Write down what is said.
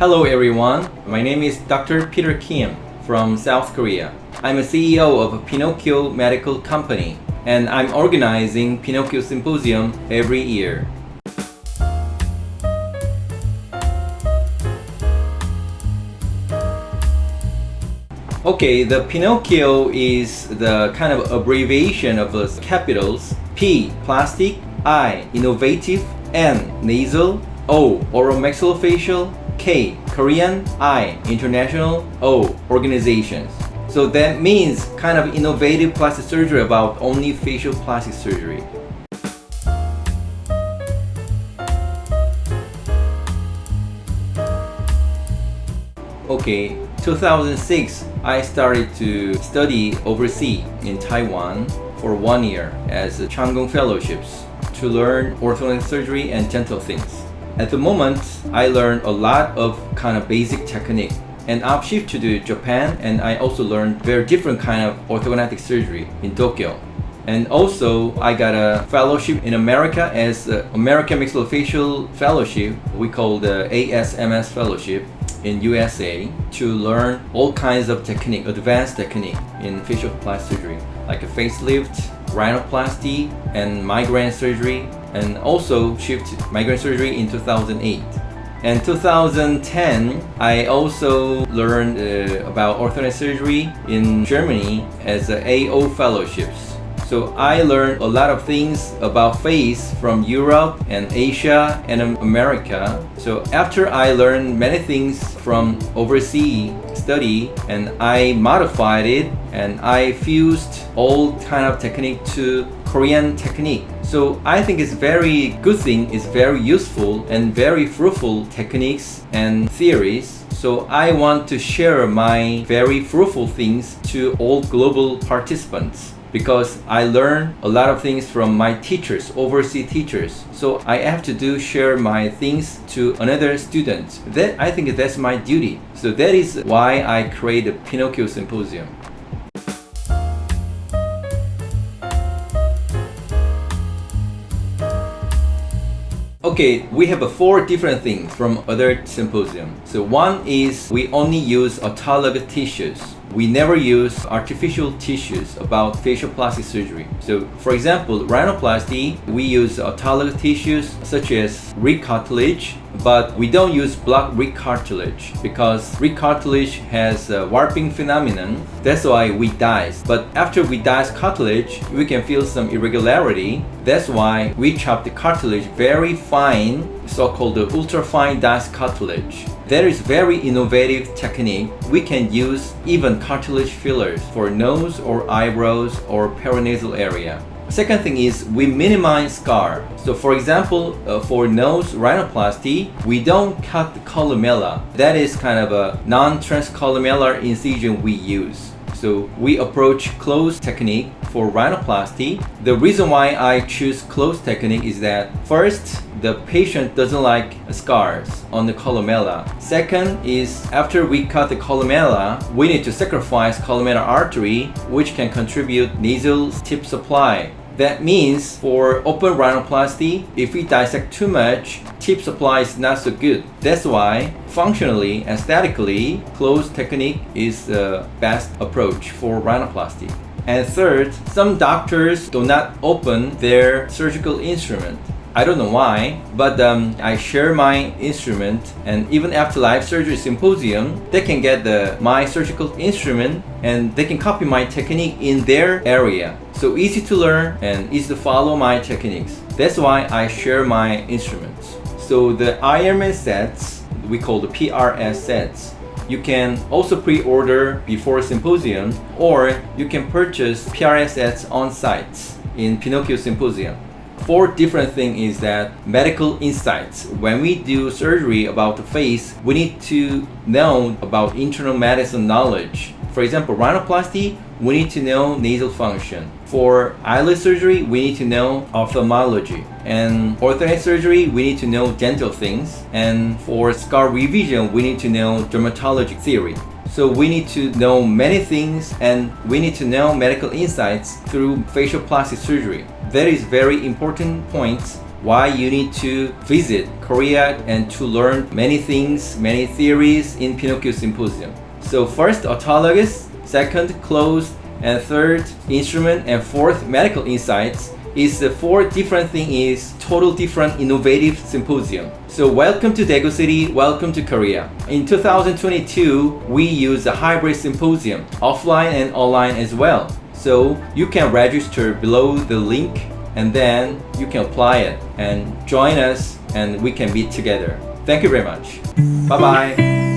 Hello everyone, my name is Dr. Peter Kim from South Korea. I'm a CEO of a Pinocchio Medical Company and I'm organizing Pinocchio Symposium every year. Okay, the Pinocchio is the kind of abbreviation of the capitals P, plastic, I, innovative, N, nasal, O, oromaxillofacial, K, Korean, I, international, O, organizations. So that means kind of innovative plastic surgery about only facial plastic surgery. Okay, 2006, I started to study overseas in Taiwan for one year as a Chang Gung Fellowships to learn orthodontic surgery and dental things. At the moment, I learned a lot of kind of basic technique and I've shifted to Japan and I also learned very different kind of orthodontic surgery in Tokyo. And also, I got a fellowship in America as American Maxillofacial Fellowship. We call the ASMS Fellowship in USA to learn all kinds of technique, advanced technique in facial plastic surgery, like a facelift, rhinoplasty, and migraine surgery, and also shift migraine surgery in 2008. And 2010, I also learned uh, about orthodontic surgery in Germany as AO fellowships. So I learned a lot of things about face from Europe and Asia and America. So after I learned many things from overseas study and I modified it and I fused all kind of technique to Korean technique. So I think it's very good thing, it's very useful and very fruitful techniques and theories. So I want to share my very fruitful things to all global participants because I learn a lot of things from my teachers, overseas teachers. So I have to do share my things to another student. That I think that's my duty. So that is why I create the Pinocchio Symposium. Okay, we have four different things from other symposium. So one is we only use autologous tissues we never use artificial tissues about facial plastic surgery. So for example, rhinoplasty, we use autologous tissues such as rib cartilage, but we don't use block rib cartilage because rib cartilage has a warping phenomenon. That's why we dice. But after we dice cartilage, we can feel some irregularity. That's why we chop the cartilage very fine, so-called ultra-fine dice cartilage. There is very innovative technique. We can use even cartilage fillers for nose or eyebrows or paranasal area. Second thing is we minimize scar. So for example, uh, for nose rhinoplasty, we don't cut the columella. That is kind of a non-transcolumellar incision we use. So we approach closed technique for rhinoplasty. The reason why I choose closed technique is that first, the patient doesn't like scars on the columella. Second is after we cut the columella, we need to sacrifice columella artery which can contribute nasal tip supply. That means for open rhinoplasty, if we dissect too much, tip supply is not so good. That's why functionally, and aesthetically, closed technique is the best approach for rhinoplasty. And third, some doctors do not open their surgical instrument. I don't know why, but um, I share my instrument and even after live surgery symposium, they can get the my surgical instrument and they can copy my technique in their area. So easy to learn and easy to follow my techniques. That's why I share my instruments. So the Ironman sets, we call the PRS sets, you can also pre-order before symposium or you can purchase PRSS on site in Pinocchio Symposium. Fourth different thing is that medical insights. When we do surgery about the face, we need to know about internal medicine knowledge. For example, rhinoplasty, we need to know nasal function. For eyelid surgery, we need to know ophthalmology. And orthodontic surgery, we need to know dental things. And for scar revision, we need to know dermatology theory. So we need to know many things and we need to know medical insights through facial plastic surgery. That is very important points why you need to visit Korea and to learn many things, many theories in Pinocchio Symposium. So first autologous, second closed, and third instrument, and fourth medical insights is the four different thing is total different innovative symposium. So welcome to Daegu City, welcome to Korea. In 2022, we use a hybrid symposium, offline and online as well. So you can register below the link and then you can apply it and join us and we can meet together. Thank you very much. Bye bye.